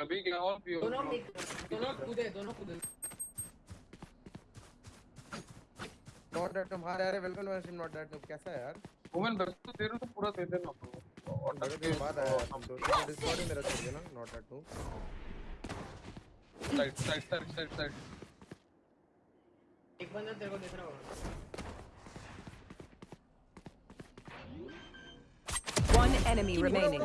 अभी क्या और भी दोनों दोनों कूदे दोनों कूदे नॉट दैट तुम हार अरे वेलकम मैं सिम नॉट दैट तुम कैसा है यार वुमेन बस तो दे रहा हूं पूरा दे देना और डर के बाद आया हम तो डिस्कॉर्ड में मेरा छोड़ देना not that to side side side side एक बंदा तेरे को देख रहा होगा One enemy remaining.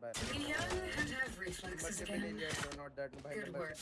bad. Leon has reflexes again. Multiple areas, so not that Good work.